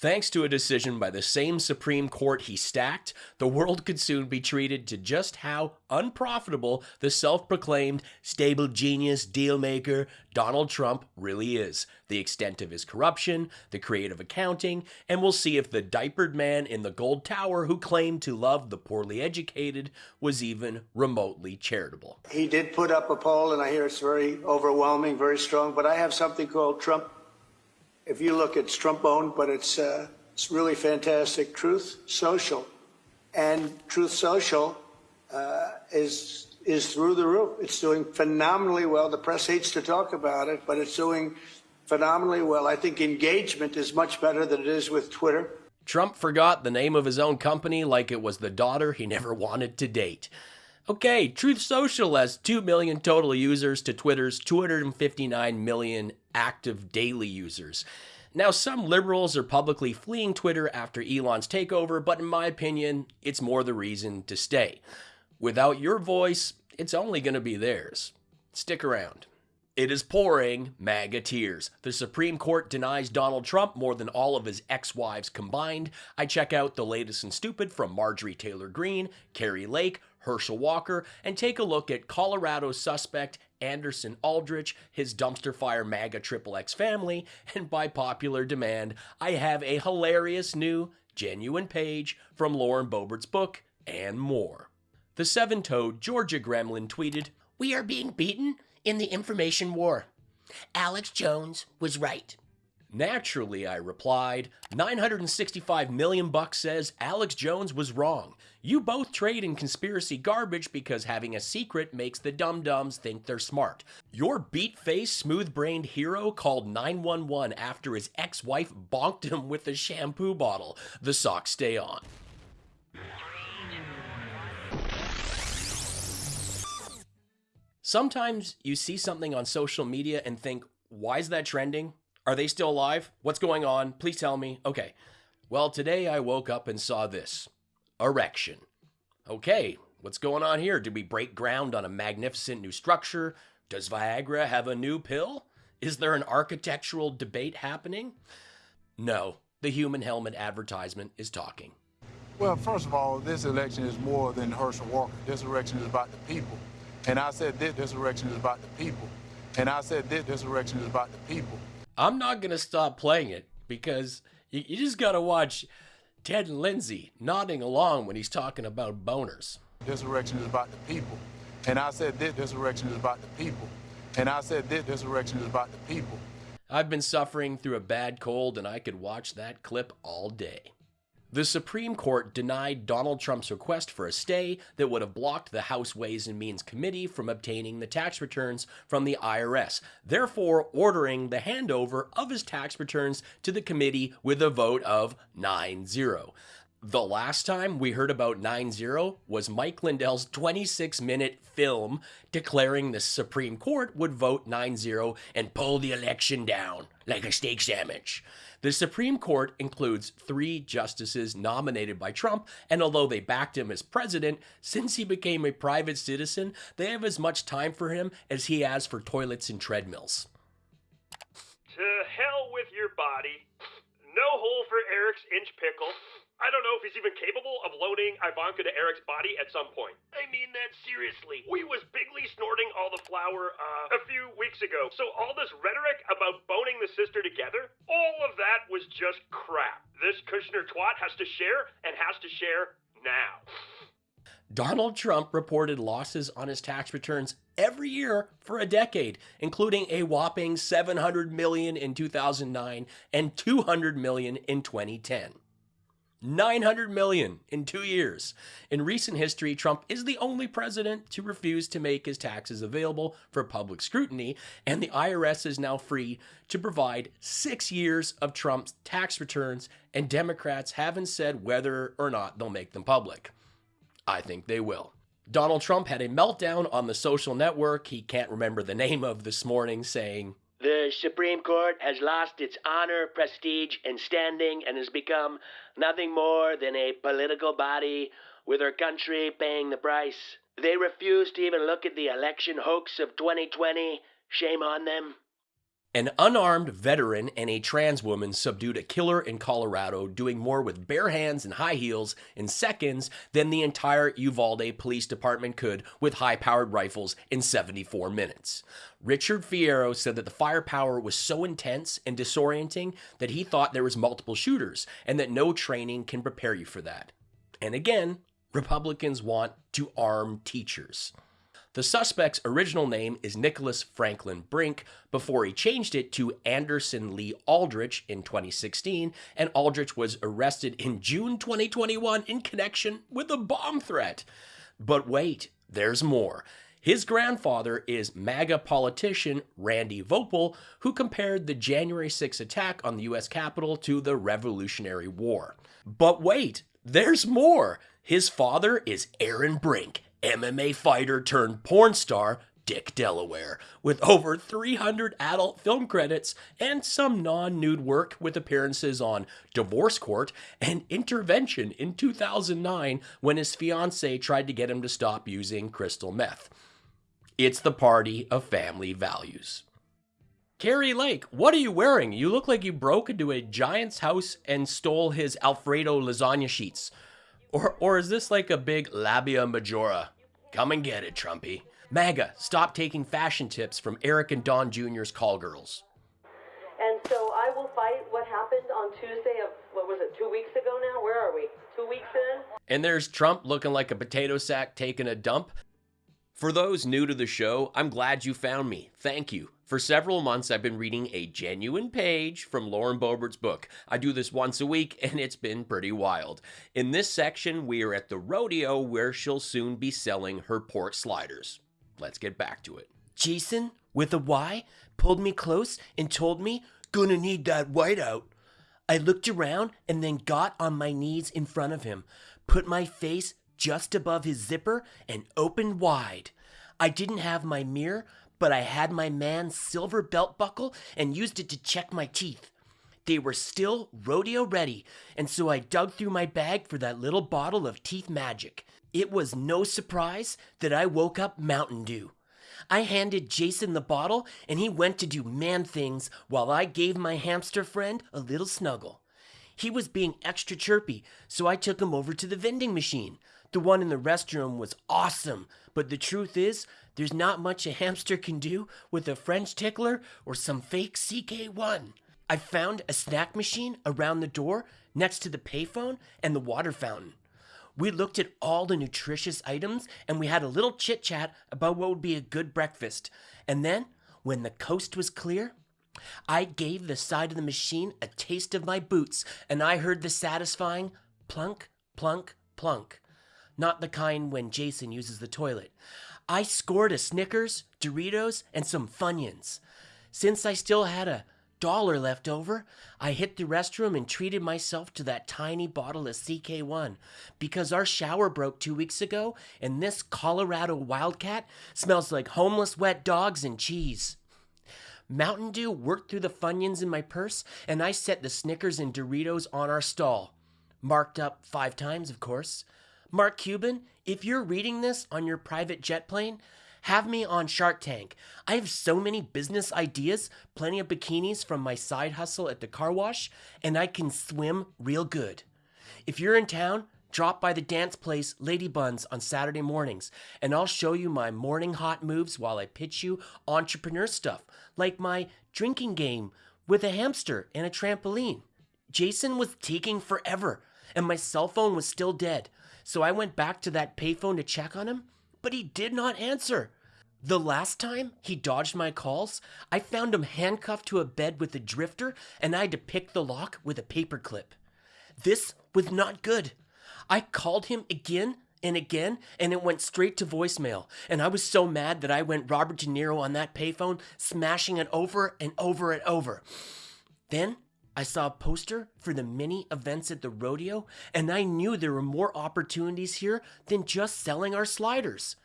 Thanks to a decision by the same Supreme Court he stacked, the world could soon be treated to just how unprofitable the self proclaimed stable genius dealmaker Donald Trump really is, the extent of his corruption, the creative accounting, and we'll see if the diapered man in the gold tower who claimed to love the poorly educated was even remotely charitable. He did put up a poll, and I hear it's very overwhelming, very strong, but I have something called Trump if you look, it's Trump owned, but it's, uh, it's really fantastic. Truth Social. And Truth Social uh, is, is through the roof. It's doing phenomenally well. The press hates to talk about it, but it's doing phenomenally well. I think engagement is much better than it is with Twitter. Trump forgot the name of his own company like it was the daughter he never wanted to date. Okay, Truth Social has 2 million total users to Twitter's 259 million active daily users. Now, some liberals are publicly fleeing Twitter after Elon's takeover, but in my opinion, it's more the reason to stay. Without your voice, it's only going to be theirs. Stick around. It is pouring MAGA tears. The Supreme Court denies Donald Trump more than all of his ex wives combined. I check out the latest and stupid from Marjorie Taylor Greene, Kari Lake, Herschel Walker, and take a look at Colorado suspect Anderson Aldrich, his dumpster fire MAGA Triple X family, and by popular demand, I have a hilarious new, genuine page from Lauren Boebert's book, and more. The seven toed Georgia Gremlin tweeted, We are being beaten in the information war. Alex Jones was right. Naturally, I replied, 965 million bucks says Alex Jones was wrong. You both trade in conspiracy garbage because having a secret makes the dum-dums think they're smart. Your beat-faced, smooth-brained hero called 911 after his ex-wife bonked him with a shampoo bottle. The socks stay on. Sometimes you see something on social media and think, why is that trending? Are they still alive? What's going on? Please tell me. Okay. Well, today I woke up and saw this erection. Okay, what's going on here? Did we break ground on a magnificent new structure? Does Viagra have a new pill? Is there an architectural debate happening? No, the human helmet advertisement is talking. Well, first of all, this election is more than Herschel Walker. This election is about the people. And I said this, this election is about the people. And I said this, this election is about the people. I'm not going to stop playing it because you, you just got to watch Ted Lindsay nodding along when he's talking about boners. This election is about the people. And I said this, this election is about the people. And I said this, this election is about the people. I've been suffering through a bad cold and I could watch that clip all day. The Supreme Court denied Donald Trump's request for a stay that would have blocked the House Ways and Means Committee from obtaining the tax returns from the IRS, therefore ordering the handover of his tax returns to the committee with a vote of 9 0. The last time we heard about 9 0 was Mike Lindell's 26 minute film declaring the Supreme Court would vote 9 0 and pull the election down like a steak sandwich. The Supreme Court includes three justices nominated by Trump, and although they backed him as president, since he became a private citizen, they have as much time for him as he has for toilets and treadmills. To hell with your body. No hole for Eric's inch pickle. I don't know if he's even capable of loading Ivanka to Eric's body at some point. I mean that seriously. We was bigly snorting all the flour uh, a few weeks ago. So all this rhetoric about boning the sister together, all of that was just crap. This Kushner twat has to share and has to share now. Donald Trump reported losses on his tax returns every year for a decade, including a whopping 700 million in 2009 and 200 million in 2010. 900 million in two years. In recent history, Trump is the only president to refuse to make his taxes available for public scrutiny, and the IRS is now free to provide six years of Trump's tax returns, and Democrats haven't said whether or not they'll make them public. I think they will. Donald Trump had a meltdown on the social network he can't remember the name of this morning, saying, the Supreme Court has lost its honor, prestige, and standing and has become nothing more than a political body with our country paying the price. They refuse to even look at the election hoax of 2020. Shame on them. An unarmed veteran and a trans woman subdued a killer in Colorado, doing more with bare hands and high heels in seconds than the entire Uvalde Police Department could with high powered rifles in 74 minutes. Richard Fierro said that the firepower was so intense and disorienting that he thought there was multiple shooters and that no training can prepare you for that. And again, Republicans want to arm teachers. The suspect's original name is Nicholas Franklin Brink before he changed it to Anderson Lee Aldrich in 2016, and Aldrich was arrested in June 2021 in connection with a bomb threat. But wait, there's more. His grandfather is MAGA politician Randy Voepel, who compared the January 6 attack on the US Capitol to the Revolutionary War. But wait, there's more. His father is Aaron Brink, MMA fighter turned porn star Dick Delaware, with over 300 adult film credits and some non nude work with appearances on Divorce Court and Intervention in 2009 when his fiancee tried to get him to stop using crystal meth. It's the party of family values. Kari Lake, what are you wearing? You look like you broke into a giant's house and stole his Alfredo lasagna sheets. Or, or is this like a big labia majora? Come and get it, Trumpy. MAGA, stop taking fashion tips from Eric and Don Jr.'s call girls. And so I will fight what happened on Tuesday of, what was it, two weeks ago now? Where are we? Two weeks in? And there's Trump looking like a potato sack taking a dump. For those new to the show, I'm glad you found me. Thank you. For several months, I've been reading a genuine page from Lauren Boebert's book. I do this once a week, and it's been pretty wild. In this section, we are at the rodeo where she'll soon be selling her pork sliders. Let's get back to it. Jason, with a Y, pulled me close and told me, Gonna need that whiteout. I looked around and then got on my knees in front of him, put my face just above his zipper, and opened wide. I didn't have my mirror, but I had my man's silver belt buckle and used it to check my teeth. They were still rodeo ready, and so I dug through my bag for that little bottle of teeth magic. It was no surprise that I woke up Mountain Dew. I handed Jason the bottle, and he went to do man things while I gave my hamster friend a little snuggle. He was being extra chirpy, so I took him over to the vending machine. The one in the restroom was awesome, but the truth is, there's not much a hamster can do with a French tickler or some fake CK1. I found a snack machine around the door next to the payphone and the water fountain. We looked at all the nutritious items and we had a little chit chat about what would be a good breakfast. And then, when the coast was clear, I gave the side of the machine a taste of my boots and I heard the satisfying plunk, plunk, plunk not the kind when Jason uses the toilet. I scored a Snickers, Doritos, and some Funyuns. Since I still had a dollar left over, I hit the restroom and treated myself to that tiny bottle of CK1 because our shower broke two weeks ago and this Colorado Wildcat smells like homeless wet dogs and cheese. Mountain Dew worked through the Funyuns in my purse and I set the Snickers and Doritos on our stall. Marked up five times, of course. Mark Cuban, if you're reading this on your private jet plane, have me on Shark Tank. I have so many business ideas, plenty of bikinis from my side hustle at the car wash, and I can swim real good. If you're in town, drop by the dance place Lady Buns on Saturday mornings, and I'll show you my morning hot moves while I pitch you entrepreneur stuff, like my drinking game with a hamster and a trampoline. Jason was taking forever, and my cell phone was still dead. So I went back to that payphone to check on him, but he did not answer. The last time he dodged my calls, I found him handcuffed to a bed with a drifter and I had to pick the lock with a paperclip. This was not good. I called him again and again, and it went straight to voicemail. And I was so mad that I went Robert De Niro on that payphone, smashing it over and over and over. Then I saw a poster for the mini events at the rodeo, and I knew there were more opportunities here than just selling our sliders.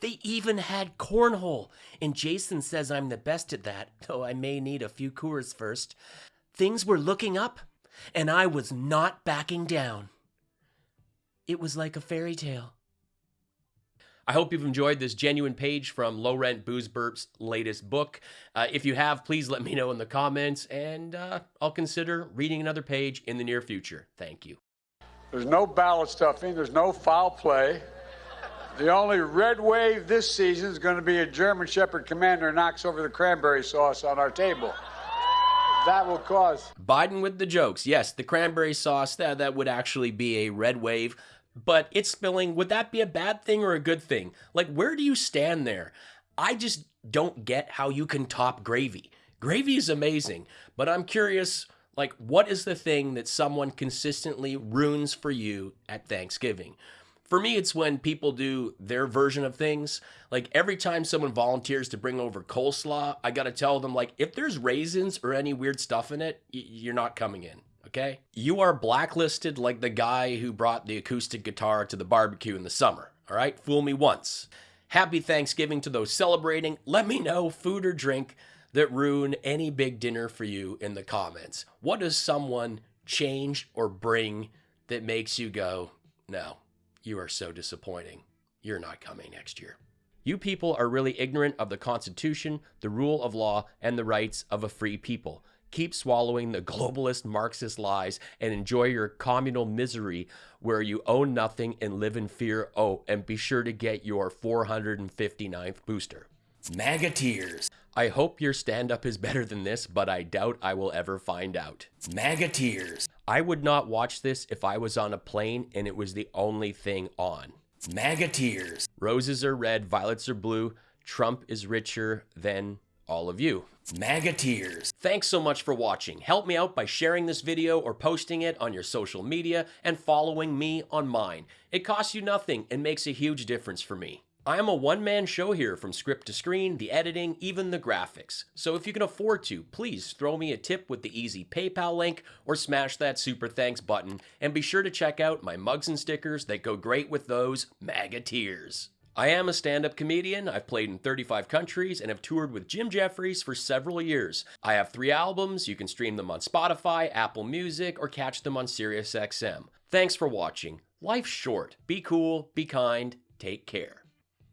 They even had cornhole, and Jason says I'm the best at that, though I may need a few Coors first. Things were looking up, and I was not backing down. It was like a fairy tale. I hope you've enjoyed this genuine page from Low Rent Booze Burp's latest book. Uh, if you have, please let me know in the comments, and uh, I'll consider reading another page in the near future. Thank you. There's no ballot stuffing, there's no foul play. The only red wave this season is going to be a German Shepherd commander knocks over the cranberry sauce on our table. That will cause. Biden with the jokes. Yes, the cranberry sauce, that, that would actually be a red wave but it's spilling. Would that be a bad thing or a good thing? Like, where do you stand there? I just don't get how you can top gravy. Gravy is amazing, but I'm curious like, what is the thing that someone consistently ruins for you at Thanksgiving? For me, it's when people do their version of things. Like every time someone volunteers to bring over coleslaw, I gotta tell them, like, if there's raisins or any weird stuff in it, you're not coming in okay? You are blacklisted like the guy who brought the acoustic guitar to the barbecue in the summer, all right? Fool me once. Happy Thanksgiving to those celebrating. Let me know food or drink that ruin any big dinner for you in the comments. What does someone change or bring that makes you go, no, you are so disappointing. You're not coming next year. You people are really ignorant of the Constitution, the rule of law, and the rights of a free people. Keep swallowing the globalist Marxist lies and enjoy your communal misery where you own nothing and live in fear. Oh, and be sure to get your 459th booster. MAGA tears. I hope your stand up is better than this, but I doubt I will ever find out. MAGA tears. I would not watch this if I was on a plane and it was the only thing on. MAGA tears. Roses are red, violets are blue. Trump is richer than all of you. MAGA tears. Thanks so much for watching. Help me out by sharing this video or posting it on your social media and following me on mine. It costs you nothing and makes a huge difference for me. I am a one-man show here from script to screen, the editing, even the graphics. So if you can afford to, please throw me a tip with the easy PayPal link or smash that super thanks button and be sure to check out my mugs and stickers that go great with those MAGA tears. I am a stand up comedian. I've played in 35 countries and have toured with Jim Jefferies for several years. I have three albums. You can stream them on Spotify, Apple Music, or catch them on SiriusXM. Thanks for watching. Life's short. Be cool, be kind, take care.